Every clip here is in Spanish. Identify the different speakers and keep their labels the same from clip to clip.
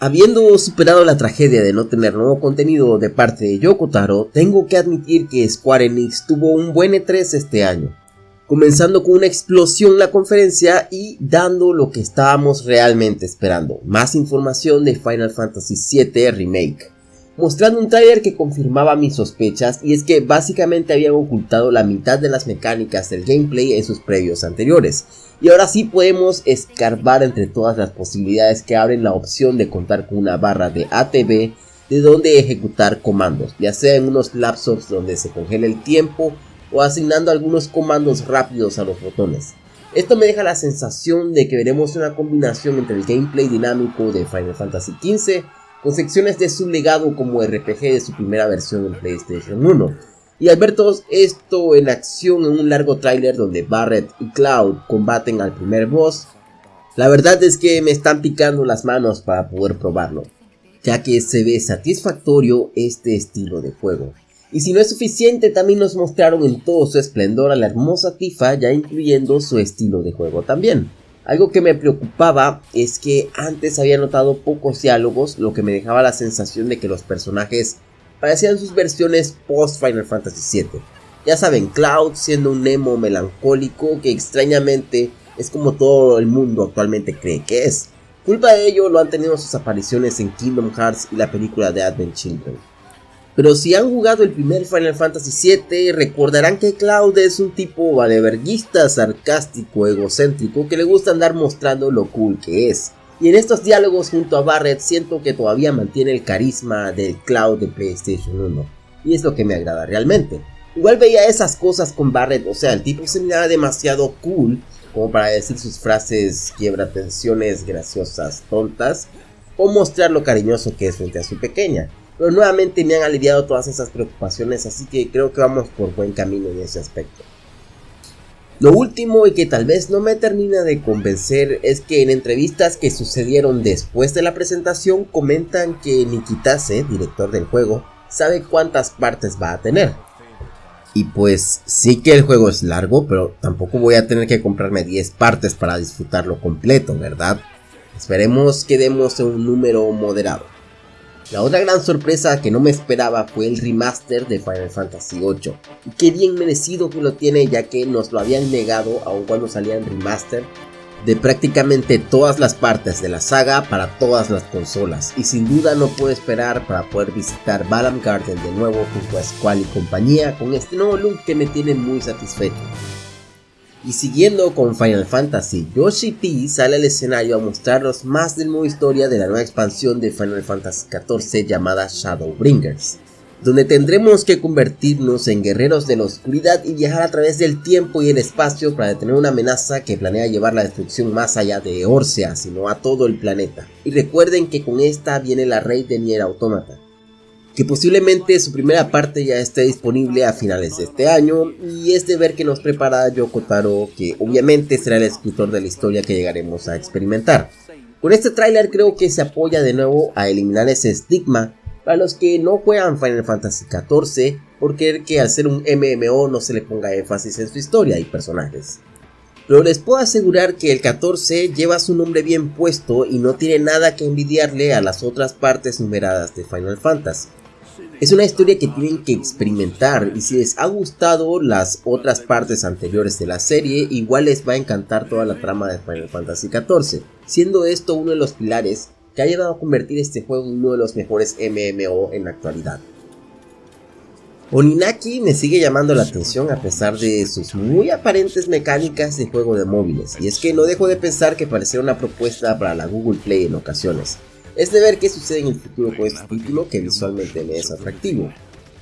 Speaker 1: Habiendo superado la tragedia de no tener nuevo contenido de parte de Yoko Taro, tengo que admitir que Square Enix tuvo un buen E3 este año, comenzando con una explosión la conferencia y dando lo que estábamos realmente esperando, más información de Final Fantasy VII Remake, mostrando un trailer que confirmaba mis sospechas y es que básicamente habían ocultado la mitad de las mecánicas del gameplay en sus previos anteriores, y ahora sí podemos escarbar entre todas las posibilidades que abren la opción de contar con una barra de ATB de donde ejecutar comandos, ya sea en unos lapsos donde se congela el tiempo o asignando algunos comandos rápidos a los botones. Esto me deja la sensación de que veremos una combinación entre el gameplay dinámico de Final Fantasy XV con secciones de su legado como RPG de su primera versión en PlayStation 1, y al ver todo esto en acción en un largo tráiler donde Barret y Cloud combaten al primer boss, la verdad es que me están picando las manos para poder probarlo, ya que se ve satisfactorio este estilo de juego. Y si no es suficiente, también nos mostraron en todo su esplendor a la hermosa Tifa, ya incluyendo su estilo de juego también. Algo que me preocupaba es que antes había notado pocos diálogos, lo que me dejaba la sensación de que los personajes parecían sus versiones post Final Fantasy VII. Ya saben, Cloud siendo un Nemo melancólico que extrañamente es como todo el mundo actualmente cree que es. Culpa de ello lo han tenido sus apariciones en Kingdom Hearts y la película de Advent Children. Pero si han jugado el primer Final Fantasy VII, recordarán que Cloud es un tipo valeverguista, sarcástico, egocéntrico, que le gusta andar mostrando lo cool que es. Y en estos diálogos junto a Barrett siento que todavía mantiene el carisma del Cloud de PlayStation 1. Y es lo que me agrada realmente. Igual veía esas cosas con Barrett, o sea, el tipo se miraba demasiado cool como para decir sus frases quiebra tensiones graciosas, tontas, o mostrar lo cariñoso que es frente a su pequeña. Pero nuevamente me han aliviado todas esas preocupaciones, así que creo que vamos por buen camino en ese aspecto. Lo último y que tal vez no me termina de convencer es que en entrevistas que sucedieron después de la presentación comentan que Nikitase, director del juego, sabe cuántas partes va a tener. Y pues sí que el juego es largo, pero tampoco voy a tener que comprarme 10 partes para disfrutarlo completo, ¿verdad? Esperemos que demos un número moderado. La otra gran sorpresa que no me esperaba fue el remaster de Final Fantasy VIII. Y qué bien merecido que lo tiene ya que nos lo habían negado aun cuando salía en remaster de prácticamente todas las partes de la saga para todas las consolas. Y sin duda no puedo esperar para poder visitar Balam Garden de nuevo junto a Squall y compañía con este nuevo look que me tiene muy satisfecho. Y siguiendo con Final Fantasy, Yoshi P sale al escenario a mostrarnos más del modo historia de la nueva expansión de Final Fantasy XIV llamada Shadowbringers, donde tendremos que convertirnos en guerreros de la oscuridad y viajar a través del tiempo y el espacio para detener una amenaza que planea llevar la destrucción más allá de Orsea, sino a todo el planeta. Y recuerden que con esta viene la Rey de Nier Automata, que posiblemente su primera parte ya esté disponible a finales de este año y es de ver que nos prepara Yoko Taro que obviamente será el escritor de la historia que llegaremos a experimentar. Con este tráiler creo que se apoya de nuevo a eliminar ese estigma para los que no juegan Final Fantasy XIV por querer que al ser un MMO no se le ponga énfasis en su historia y personajes. Pero les puedo asegurar que el 14 lleva su nombre bien puesto y no tiene nada que envidiarle a las otras partes numeradas de Final Fantasy. Es una historia que tienen que experimentar y si les ha gustado las otras partes anteriores de la serie, igual les va a encantar toda la trama de Final Fantasy XIV, siendo esto uno de los pilares que ha llevado a convertir este juego en uno de los mejores MMO en la actualidad. Oninaki me sigue llamando la atención a pesar de sus muy aparentes mecánicas de juego de móviles, y es que no dejo de pensar que parecía una propuesta para la Google Play en ocasiones es de ver qué sucede en el futuro con este título que visualmente me es atractivo.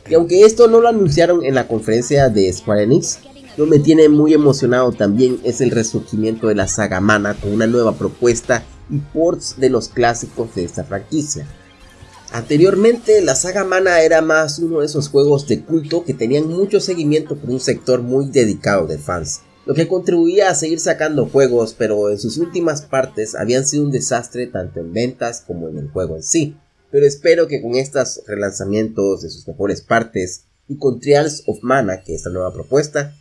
Speaker 1: Y aunque esto no lo anunciaron en la conferencia de Square Enix, lo que me tiene muy emocionado también es el resurgimiento de la saga Mana con una nueva propuesta y ports de los clásicos de esta franquicia. Anteriormente la saga Mana era más uno de esos juegos de culto que tenían mucho seguimiento por un sector muy dedicado de fans, lo que contribuía a seguir sacando juegos, pero en sus últimas partes habían sido un desastre tanto en ventas como en el juego en sí. Pero espero que con estos relanzamientos de sus mejores partes y con Trials of Mana, que es la nueva propuesta,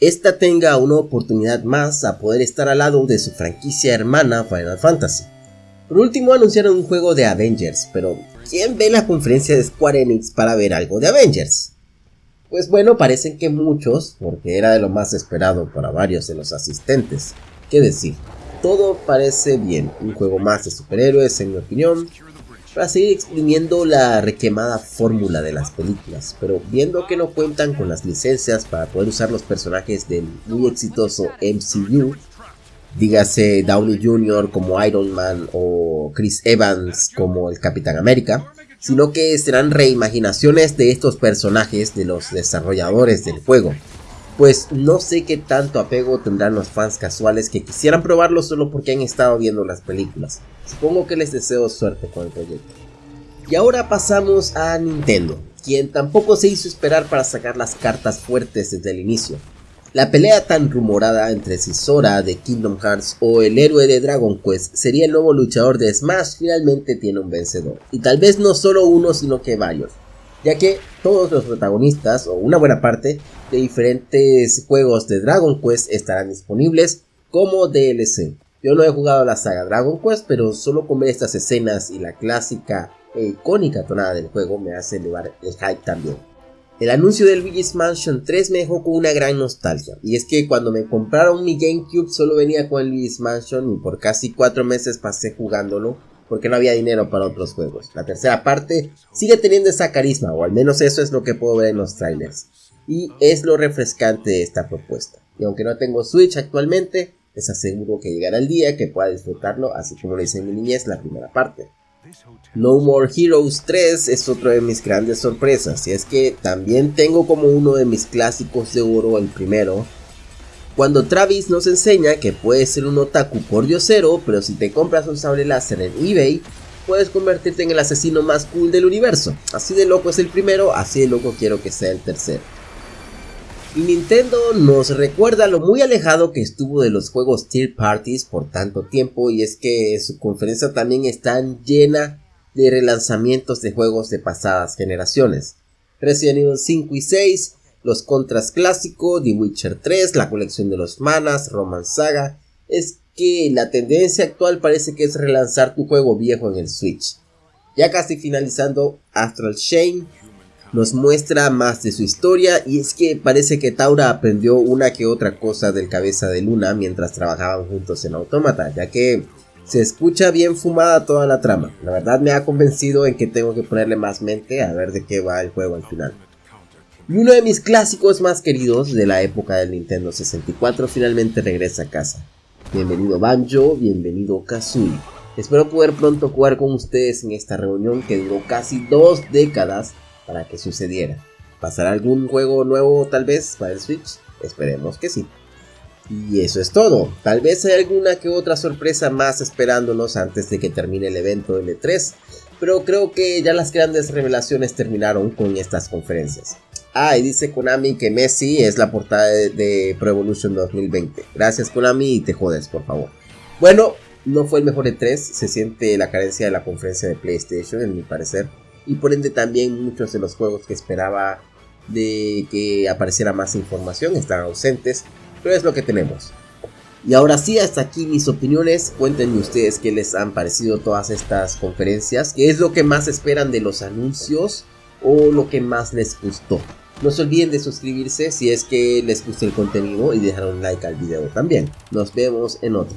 Speaker 1: esta tenga una oportunidad más a poder estar al lado de su franquicia hermana Final Fantasy. Por último anunciaron un juego de Avengers, pero ¿quién ve la conferencia de Square Enix para ver algo de Avengers? Pues bueno, parecen que muchos, porque era de lo más esperado para varios de los asistentes. ¿Qué decir? Todo parece bien, un juego más de superhéroes en mi opinión, para seguir exprimiendo la requemada fórmula de las películas, pero viendo que no cuentan con las licencias para poder usar los personajes del muy exitoso MCU, dígase Downey Jr. como Iron Man o Chris Evans como el Capitán América, sino que serán reimaginaciones de estos personajes de los desarrolladores del juego. Pues no sé qué tanto apego tendrán los fans casuales que quisieran probarlo solo porque han estado viendo las películas. Supongo que les deseo suerte con el proyecto. Y ahora pasamos a Nintendo, quien tampoco se hizo esperar para sacar las cartas fuertes desde el inicio. La pelea tan rumorada entre si Sora de Kingdom Hearts o el héroe de Dragon Quest sería el nuevo luchador de Smash finalmente tiene un vencedor. Y tal vez no solo uno sino que varios. Ya que todos los protagonistas, o una buena parte, de diferentes juegos de Dragon Quest estarán disponibles como DLC. Yo no he jugado la saga Dragon Quest, pero solo con ver estas escenas y la clásica e icónica tonada del juego me hace elevar el hype también. El anuncio del Luigi's Mansion 3 me dejó con una gran nostalgia, y es que cuando me compraron mi GameCube solo venía con el Luigi's Mansion y por casi 4 meses pasé jugándolo porque no había dinero para otros juegos. La tercera parte sigue teniendo esa carisma, o al menos eso es lo que puedo ver en los trailers, y es lo refrescante de esta propuesta. Y aunque no tengo Switch actualmente, les aseguro que llegará el día que pueda disfrutarlo, así como lo hice en mi niñez la primera parte. No More Heroes 3 es otro de mis grandes sorpresas, y es que también tengo como uno de mis clásicos de oro el primero, cuando Travis nos enseña que puedes ser un otaku por diosero, pero si te compras un sable láser en eBay, puedes convertirte en el asesino más cool del universo. Así de loco es el primero, así de loco quiero que sea el tercero. Y Nintendo nos recuerda lo muy alejado que estuvo de los juegos Tier Parties por tanto tiempo y es que su conferencia también está llena de relanzamientos de juegos de pasadas generaciones. Resident Evil 5 y 6, los Contras clásico, The Witcher 3, la colección de los manas, Roman Saga. Es que la tendencia actual parece que es relanzar tu juego viejo en el Switch. Ya casi finalizando, Astral Chain nos muestra más de su historia y es que parece que Taura aprendió una que otra cosa del cabeza de Luna mientras trabajaban juntos en Autómata, ya que se escucha bien fumada toda la trama. La verdad me ha convencido en que tengo que ponerle más mente a ver de qué va el juego al final. Y uno de mis clásicos más queridos de la época del Nintendo 64 finalmente regresa a casa. Bienvenido Banjo, bienvenido Kazooie. Espero poder pronto jugar con ustedes en esta reunión que duró casi dos décadas para que sucediera. ¿Pasará algún juego nuevo tal vez para el Switch? Esperemos que sí. Y eso es todo. Tal vez hay alguna que otra sorpresa más esperándonos antes de que termine el evento de E3, pero creo que ya las grandes revelaciones terminaron con estas conferencias. Ah, y dice Konami que Messi es la portada de, de Pro Evolution 2020. Gracias Konami y te jodes, por favor. Bueno, no fue el mejor E3, se siente la carencia de la conferencia de PlayStation, en mi parecer y por ende también muchos de los juegos que esperaba de que apareciera más información están ausentes, pero es lo que tenemos. Y ahora sí, hasta aquí mis opiniones. Cuéntenme ustedes qué les han parecido todas estas conferencias, qué es lo que más esperan de los anuncios o lo que más les gustó. No se olviden de suscribirse si es que les gusta el contenido y dejar un like al video también. Nos vemos en otro.